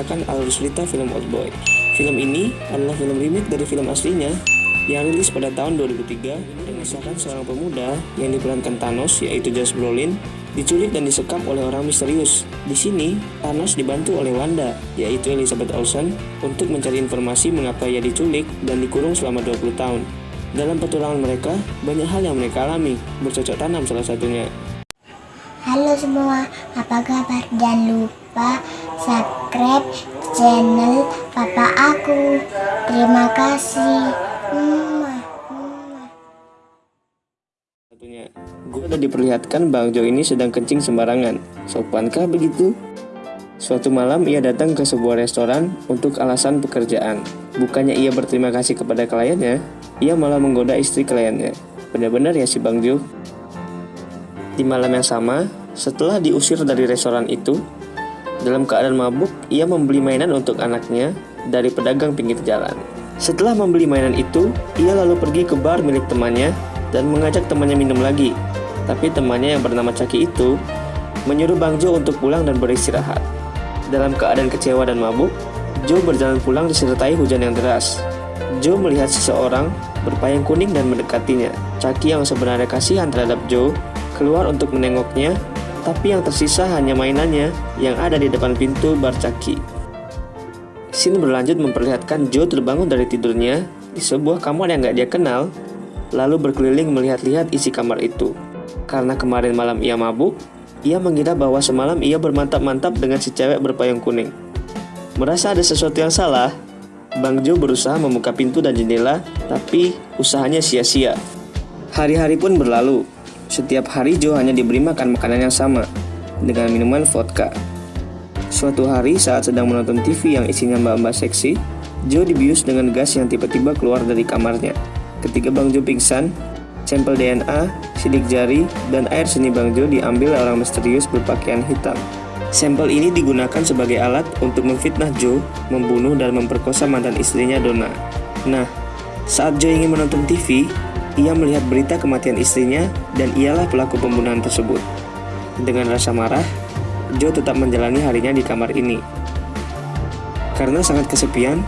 menceritakan alur cerita film Old Boy. Film ini adalah film remake dari film aslinya yang rilis pada tahun 2003 dan mengisahkan seorang pemuda yang diperankan Thanos yaitu Josh Brolin diculik dan disekap oleh orang misterius. Di sini, Thanos dibantu oleh Wanda, yaitu Elizabeth Olsen, untuk mencari informasi mengapa ia diculik dan dikurung selama 20 tahun. Dalam petualangan mereka, banyak hal yang mereka alami, bercocok tanam salah satunya. Halo semua, apa kabar? Jangan lupa subscribe channel papa aku. Terima kasih. Satunya, gue udah diperlihatkan Bang Jo ini sedang kencing sembarangan. Sopankah begitu? Suatu malam ia datang ke sebuah restoran untuk alasan pekerjaan. Bukannya ia berterima kasih kepada kliennya, ia malah menggoda istri kliennya. Benar-benar ya si Bang Jo. Di malam yang sama, setelah diusir dari restoran itu, dalam keadaan mabuk, ia membeli mainan untuk anaknya dari pedagang pinggir jalan. Setelah membeli mainan itu, ia lalu pergi ke bar milik temannya dan mengajak temannya minum lagi. Tapi temannya yang bernama Caki itu menyuruh Bang Jo untuk pulang dan beristirahat. Dalam keadaan kecewa dan mabuk, Joe berjalan pulang disertai hujan yang deras. Joe melihat seseorang berpayung kuning dan mendekatinya. Caki yang sebenarnya kasihan terhadap Joe keluar untuk menengoknya, tapi yang tersisa hanya mainannya yang ada di depan pintu bar Caki. Scene berlanjut memperlihatkan Joe terbangun dari tidurnya di sebuah kamar yang gak dia kenal, lalu berkeliling melihat-lihat isi kamar itu. Karena kemarin malam ia mabuk, ia mengira bahwa semalam ia bermantap-mantap dengan si cewek berpayung kuning. Merasa ada sesuatu yang salah, Bang Jo berusaha membuka pintu dan jendela, tapi usahanya sia-sia. Hari-hari pun berlalu, setiap hari Joe hanya diberi makan makanan yang sama, dengan minuman vodka. Suatu hari saat sedang menonton TV yang isinya mbak-mbak seksi, Joe dibius dengan gas yang tiba-tiba keluar dari kamarnya. Ketika Bang Joe pingsan, sampel DNA, sidik jari, dan air seni Bang Joe diambil orang misterius berpakaian hitam. Sampel ini digunakan sebagai alat untuk memfitnah Joe, membunuh dan memperkosa mantan istrinya Donna. Nah, saat Joe ingin menonton TV, ia melihat berita kematian istrinya dan ialah pelaku pembunuhan tersebut. Dengan rasa marah, Joe tetap menjalani harinya di kamar ini. Karena sangat kesepian,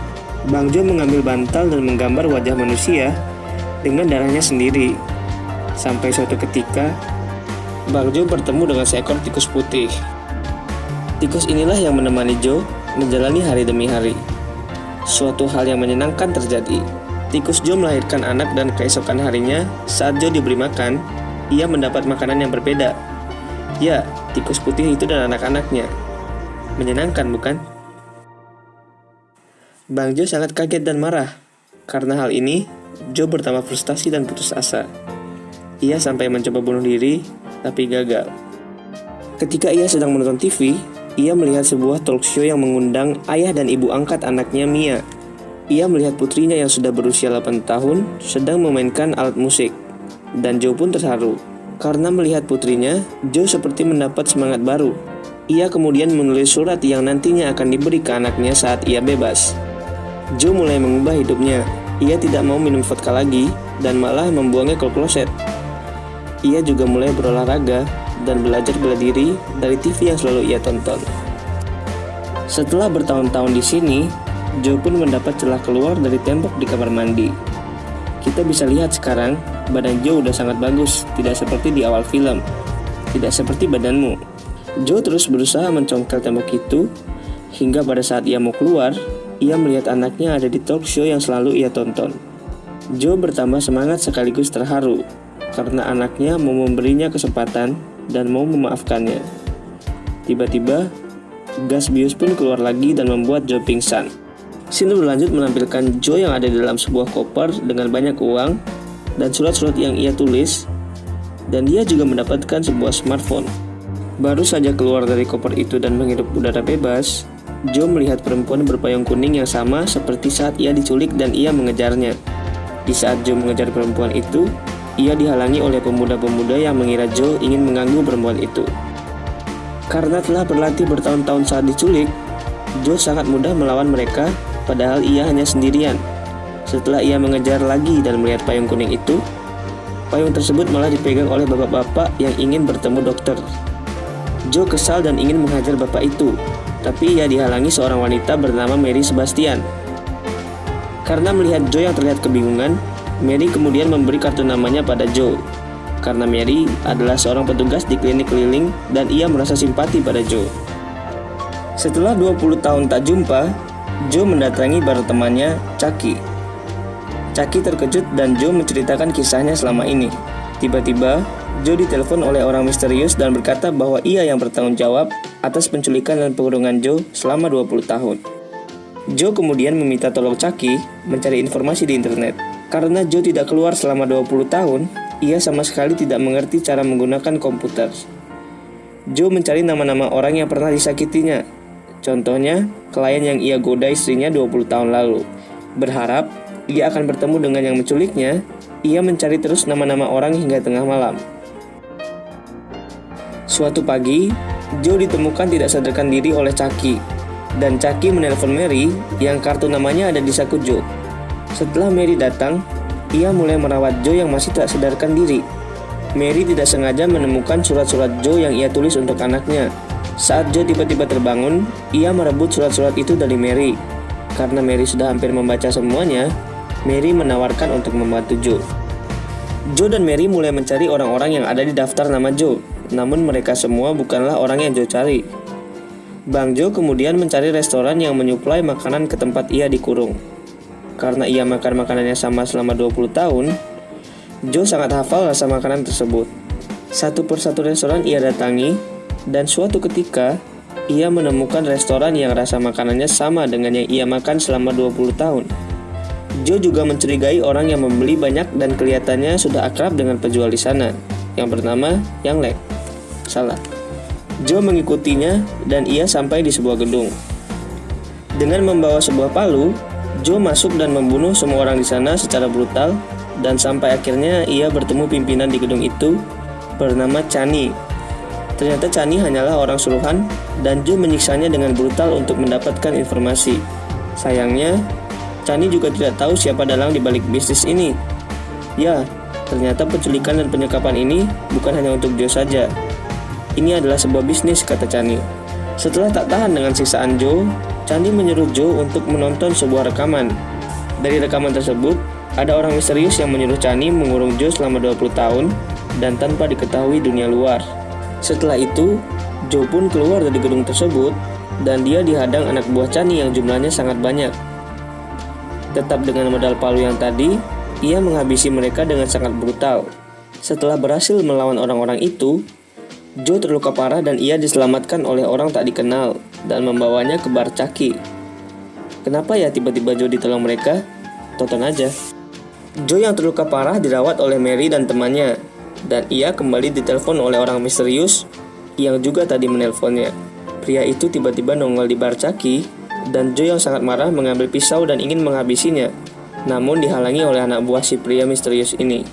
Bang Joe mengambil bantal dan menggambar wajah manusia dengan darahnya sendiri. Sampai suatu ketika, Bang Joe bertemu dengan seekor tikus putih. Tikus inilah yang menemani Joe menjalani hari demi hari. Suatu hal yang menyenangkan terjadi. Tikus Joe melahirkan anak dan keesokan harinya, saat Joe diberi makan, ia mendapat makanan yang berbeda. Ya, tikus putih itu dan anak-anaknya. Menyenangkan, bukan? Bang Joe sangat kaget dan marah. Karena hal ini, Joe bertambah frustasi dan putus asa. Ia sampai mencoba bunuh diri, tapi gagal. Ketika ia sedang menonton TV, ia melihat sebuah talk show yang mengundang ayah dan ibu angkat anaknya Mia ia melihat putrinya yang sudah berusia 8 tahun sedang memainkan alat musik. Dan Joe pun terharu. Karena melihat putrinya, Joe seperti mendapat semangat baru. Ia kemudian menulis surat yang nantinya akan diberi ke anaknya saat ia bebas. Joe mulai mengubah hidupnya. Ia tidak mau minum vodka lagi dan malah membuangnya ke kloset. Ia juga mulai berolahraga dan belajar bela diri dari TV yang selalu ia tonton. Setelah bertahun-tahun di sini, Joe pun mendapat celah keluar dari tembok di kamar mandi. Kita bisa lihat sekarang, badan Joe udah sangat bagus, tidak seperti di awal film. Tidak seperti badanmu. Joe terus berusaha mencongkel tembok itu, hingga pada saat ia mau keluar, ia melihat anaknya ada di talk show yang selalu ia tonton. Joe bertambah semangat sekaligus terharu, karena anaknya mau memberinya kesempatan dan mau memaafkannya. Tiba-tiba, gas bius pun keluar lagi dan membuat Joe pingsan. Scene berlanjut menampilkan Joe yang ada di dalam sebuah koper dengan banyak uang dan surat-surat yang ia tulis, dan dia juga mendapatkan sebuah smartphone. Baru saja keluar dari koper itu dan menghirup udara bebas, Joe melihat perempuan berpayung kuning yang sama seperti saat ia diculik dan ia mengejarnya. Di saat Joe mengejar perempuan itu, ia dihalangi oleh pemuda-pemuda yang mengira Joe ingin mengganggu perempuan itu. Karena telah berlatih bertahun-tahun saat diculik, Joe sangat mudah melawan mereka padahal ia hanya sendirian. Setelah ia mengejar lagi dan melihat payung kuning itu, payung tersebut malah dipegang oleh bapak-bapak yang ingin bertemu dokter. Joe kesal dan ingin menghajar bapak itu, tapi ia dihalangi seorang wanita bernama Mary Sebastian. Karena melihat Joe yang terlihat kebingungan, Mary kemudian memberi kartu namanya pada Joe. Karena Mary adalah seorang petugas di klinik keliling dan ia merasa simpati pada Joe. Setelah 20 tahun tak jumpa, Joe mendatangi baru temannya, Chucky. Chucky terkejut dan Joe menceritakan kisahnya selama ini. Tiba-tiba, Joe ditelepon oleh orang misterius dan berkata bahwa ia yang bertanggung jawab atas penculikan dan pengurungan Joe selama 20 tahun. Joe kemudian meminta tolong Chucky mencari informasi di internet. Karena Joe tidak keluar selama 20 tahun, ia sama sekali tidak mengerti cara menggunakan komputer. Joe mencari nama-nama orang yang pernah disakitinya. Contohnya, klien yang ia goda istrinya 20 tahun lalu. Berharap ia akan bertemu dengan yang menculiknya, ia mencari terus nama-nama orang hingga tengah malam. Suatu pagi, Joe ditemukan tidak sadarkan diri oleh Chucky, dan Chucky menelpon Mary yang kartu namanya ada di saku Joe. Setelah Mary datang, ia mulai merawat Joe yang masih tak sadarkan diri. Mary tidak sengaja menemukan surat-surat Joe yang ia tulis untuk anaknya. Saat Joe tiba-tiba terbangun, ia merebut surat-surat itu dari Mary. Karena Mary sudah hampir membaca semuanya, Mary menawarkan untuk membantu Joe. Joe dan Mary mulai mencari orang-orang yang ada di daftar nama Joe, namun mereka semua bukanlah orang yang Joe cari. Bang Joe kemudian mencari restoran yang menyuplai makanan ke tempat ia dikurung. Karena ia makan makanannya sama selama 20 tahun, Joe sangat hafal rasa makanan tersebut. Satu persatu restoran ia datangi, dan suatu ketika ia menemukan restoran yang rasa makanannya sama dengan yang ia makan selama 20 tahun. Joe juga mencurigai orang yang membeli banyak dan kelihatannya sudah akrab dengan penjual di sana, yang bernama Yang Lek. Salah. Joe mengikutinya dan ia sampai di sebuah gedung. Dengan membawa sebuah palu, Joe masuk dan membunuh semua orang di sana secara brutal dan sampai akhirnya ia bertemu pimpinan di gedung itu bernama Chani. Ternyata Chani hanyalah orang suruhan dan Joe menyiksanya dengan brutal untuk mendapatkan informasi. Sayangnya, Chani juga tidak tahu siapa dalang di balik bisnis ini. Ya, ternyata penculikan dan penyekapan ini bukan hanya untuk Joe saja, ini adalah sebuah bisnis, kata Chani. Setelah tak tahan dengan siksaan Joe, Chani menyuruh Joe untuk menonton sebuah rekaman. Dari rekaman tersebut, ada orang misterius yang menyuruh Chani mengurung Joe selama 20 tahun dan tanpa diketahui dunia luar. Setelah itu, Joe pun keluar dari gedung tersebut dan dia dihadang anak buah Chani yang jumlahnya sangat banyak. Tetap dengan modal palu yang tadi, ia menghabisi mereka dengan sangat brutal. Setelah berhasil melawan orang-orang itu, Joe terluka parah dan ia diselamatkan oleh orang tak dikenal dan membawanya ke bar Caki. Kenapa ya tiba-tiba Joe ditolong mereka? Tonton aja. Joe yang terluka parah dirawat oleh Mary dan temannya, dan ia kembali ditelepon oleh orang misterius yang juga tadi menelponnya. Pria itu tiba-tiba nongol di bar Caki, dan Joe yang sangat marah mengambil pisau dan ingin menghabisinya, namun dihalangi oleh anak buah si pria misterius ini.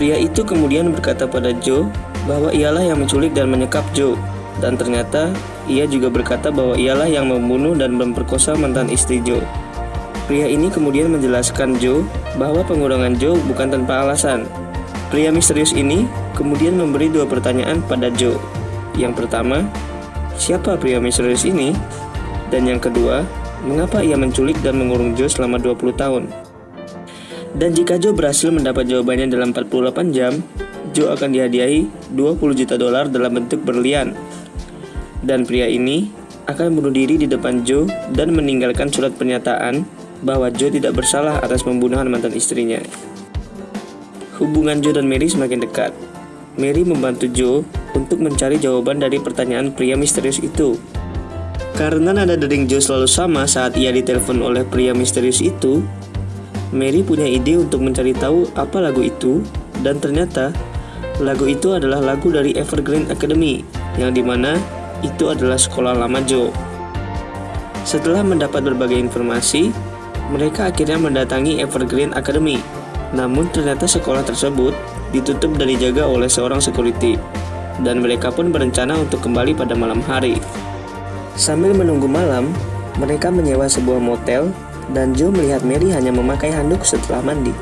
Pria itu kemudian berkata pada Joe bahwa ialah yang menculik dan menyekap Joe, dan ternyata ia juga berkata bahwa ialah yang membunuh dan memperkosa mantan istri Joe. Pria ini kemudian menjelaskan Joe bahwa pengurangan Joe bukan tanpa alasan. Pria misterius ini kemudian memberi dua pertanyaan pada Joe. Yang pertama, siapa pria misterius ini? Dan yang kedua, mengapa ia menculik dan mengurung Joe selama 20 tahun? Dan jika Joe berhasil mendapat jawabannya dalam 48 jam, Joe akan dihadiahi 20 juta dolar dalam bentuk berlian. Dan pria ini akan bunuh diri di depan Joe dan meninggalkan surat pernyataan bahwa Joe tidak bersalah atas pembunuhan mantan istrinya. Hubungan Joe dan Mary semakin dekat. Mary membantu Joe untuk mencari jawaban dari pertanyaan pria misterius itu. Karena nada dering Joe selalu sama saat ia ditelepon oleh pria misterius itu, Mary punya ide untuk mencari tahu apa lagu itu, dan ternyata Lagu itu adalah lagu dari Evergreen Academy, yang di mana itu adalah sekolah lama Joe. Setelah mendapat berbagai informasi, mereka akhirnya mendatangi Evergreen Academy. Namun ternyata sekolah tersebut ditutup dan dijaga oleh seorang security, dan mereka pun berencana untuk kembali pada malam hari. Sambil menunggu malam, mereka menyewa sebuah motel, dan Joe melihat Mary hanya memakai handuk setelah mandi.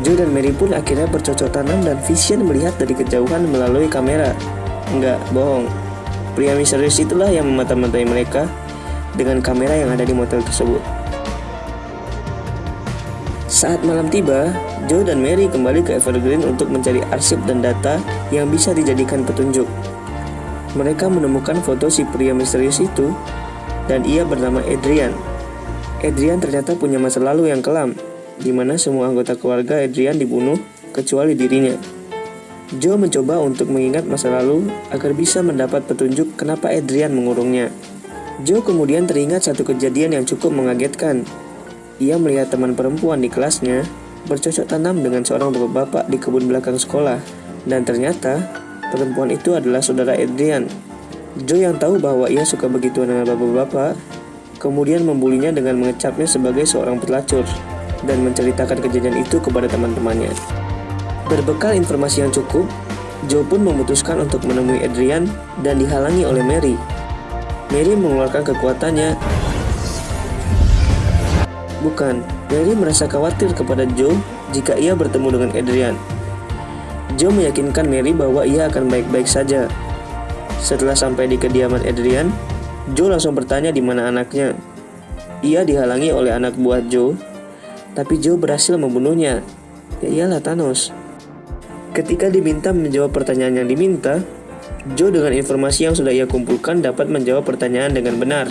Joe dan Mary pun akhirnya bercocok tanam dan Vision melihat dari kejauhan melalui kamera. Enggak, bohong. Pria misterius itulah yang memata-matai mereka dengan kamera yang ada di motel tersebut. Saat malam tiba, Joe dan Mary kembali ke Evergreen untuk mencari arsip dan data yang bisa dijadikan petunjuk. Mereka menemukan foto si pria misterius itu dan ia bernama Adrian. Adrian ternyata punya masa lalu yang kelam, di mana semua anggota keluarga Adrian dibunuh kecuali dirinya. Joe mencoba untuk mengingat masa lalu agar bisa mendapat petunjuk kenapa Adrian mengurungnya. Joe kemudian teringat satu kejadian yang cukup mengagetkan. Ia melihat teman perempuan di kelasnya bercocok tanam dengan seorang bapak-bapak di kebun belakang sekolah, dan ternyata perempuan itu adalah saudara Adrian. Joe yang tahu bahwa ia suka begitu dengan bapak-bapak, kemudian membulinya dengan mengecapnya sebagai seorang pelacur dan menceritakan kejadian itu kepada teman-temannya. Berbekal informasi yang cukup, Joe pun memutuskan untuk menemui Adrian dan dihalangi oleh Mary. Mary mengeluarkan kekuatannya. Bukan, Mary merasa khawatir kepada Joe jika ia bertemu dengan Adrian. Joe meyakinkan Mary bahwa ia akan baik-baik saja. Setelah sampai di kediaman Adrian, Joe langsung bertanya di mana anaknya. Ia dihalangi oleh anak buah Joe, tapi Joe berhasil membunuhnya. Ya iyalah Thanos. Ketika diminta menjawab pertanyaan yang diminta, Joe dengan informasi yang sudah ia kumpulkan dapat menjawab pertanyaan dengan benar.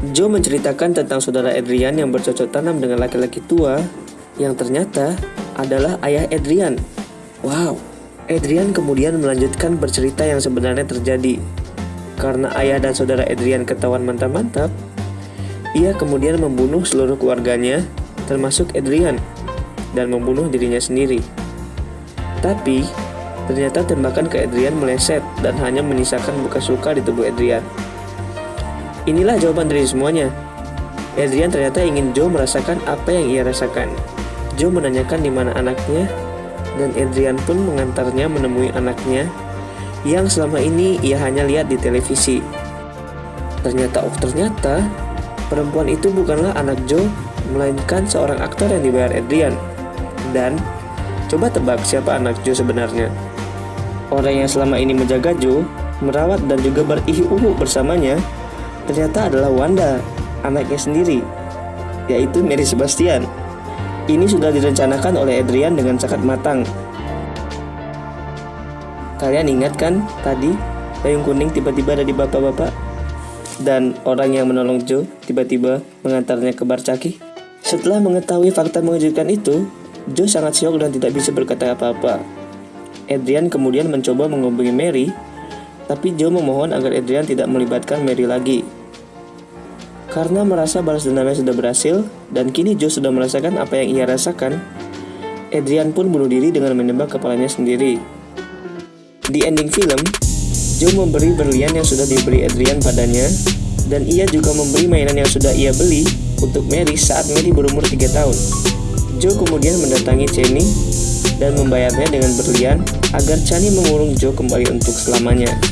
Joe menceritakan tentang saudara Adrian yang bercocok tanam dengan laki-laki tua yang ternyata adalah ayah Adrian. Wow, Adrian kemudian melanjutkan bercerita yang sebenarnya terjadi. Karena ayah dan saudara Adrian ketahuan mantap-mantap, ia kemudian membunuh seluruh keluarganya, termasuk Adrian, dan membunuh dirinya sendiri. Tapi, ternyata tembakan ke Adrian meleset dan hanya menyisakan bekas luka di tubuh Adrian. Inilah jawaban dari semuanya. Adrian ternyata ingin Joe merasakan apa yang ia rasakan. Joe menanyakan di mana anaknya, dan Adrian pun mengantarnya menemui anaknya yang selama ini ia hanya lihat di televisi. Ternyata, oh ternyata, perempuan itu bukanlah anak Joe, melainkan seorang aktor yang dibayar Adrian. Dan Coba tebak siapa anak Joe sebenarnya. Orang yang selama ini menjaga Joe, merawat dan juga berihi-uhu bersamanya, ternyata adalah Wanda, anaknya sendiri, yaitu Mary Sebastian. Ini sudah direncanakan oleh Adrian dengan sangat matang. Kalian ingat kan tadi payung kuning tiba-tiba ada di bapak-bapak? Dan orang yang menolong Joe tiba-tiba mengantarnya ke bar caki? Setelah mengetahui fakta mengejutkan itu, Joe sangat syok dan tidak bisa berkata apa-apa. Adrian kemudian mencoba menghubungi Mary, tapi Joe memohon agar Adrian tidak melibatkan Mary lagi. Karena merasa balas dendamnya sudah berhasil, dan kini Joe sudah merasakan apa yang ia rasakan, Adrian pun bunuh diri dengan menembak kepalanya sendiri. Di ending film, Joe memberi berlian yang sudah diberi Adrian padanya, dan ia juga memberi mainan yang sudah ia beli untuk Mary saat Mary berumur 3 tahun. Joe kemudian mendatangi Cheney dan membayarnya dengan berlian agar Chani mengurung Joe kembali untuk selamanya.